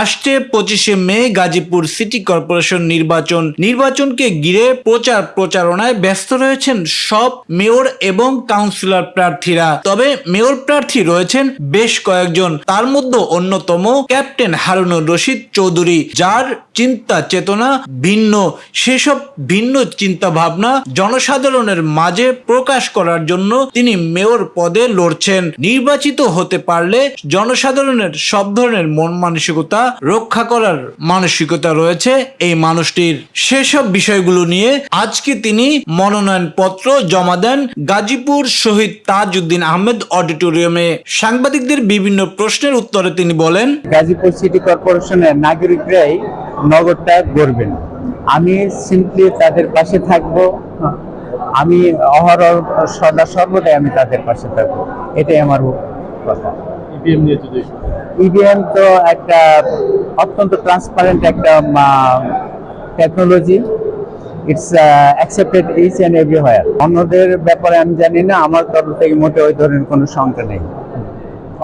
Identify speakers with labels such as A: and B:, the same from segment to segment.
A: আসছে পঁচিশে মে Gazipur city corporation নির্বাচন। নির্বাচনকে ঘিরে প্রচার প্রচারণায় ব্যস্ত রয়েছেন সব মেয়র এবং কাউন্সিলর প্রার্থীরা। তবে মেয়র প্রার্থী রয়েছেন বেশ কয়েকজন। তার মধ্যে অন্যতম ক্যাপ্টেন হারুনুর রশিদ চৌধুরী, যার চিন্তা চেতনা ভিন্ন। সেসব ভিন্ন চিন্তা ভাবনা জনসাধারণের মাঝে প্রকাশ করার জন্য তিনি মেয়র পদে লড়ছেন। নির্বাচিত হতে পারলে জনসাধারণের সব ধরনের মন মানসিকতা রক্ষা করার মানসিকতা রয়েছে। এই মানুষটির সেসব বিষয়গুলো নিয়ে আজকে তিনি মনোনয়ন পত্র জমা দেন গাজীপুর শহীদ তাজউদ্দিন আহমেদ অডিটোরিয়ামে। সাংবাদিকদের বিভিন্ন প্রশ্নের উত্তরে তিনি বলেন
B: গাজীপুর সিটি কর্পোরেশনের নাগরিকরাই নগরটা গড়বেন। আমি সিম্পলি তাদের পাশে থাকব। আমি অহরহ সদা সর্বদাই আমি তাদের পাশে থাকব। এটাই আমার কথা।
C: ইভিএম
B: ইভিএম তো একটা অত্যন্ত ট্রান্সপারেন্ট একটা technology it's accepted each and everywhere অন্যদের ব্যাপারে আমি জানি না, আমার তরফ থেকে মোটে ওই ধরনের কোনো শঙ্কা নেই।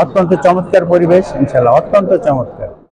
B: অত্যন্ত চমৎকার পরিবেশ ইনশাল্লাহ অত্যন্ত চমৎকার।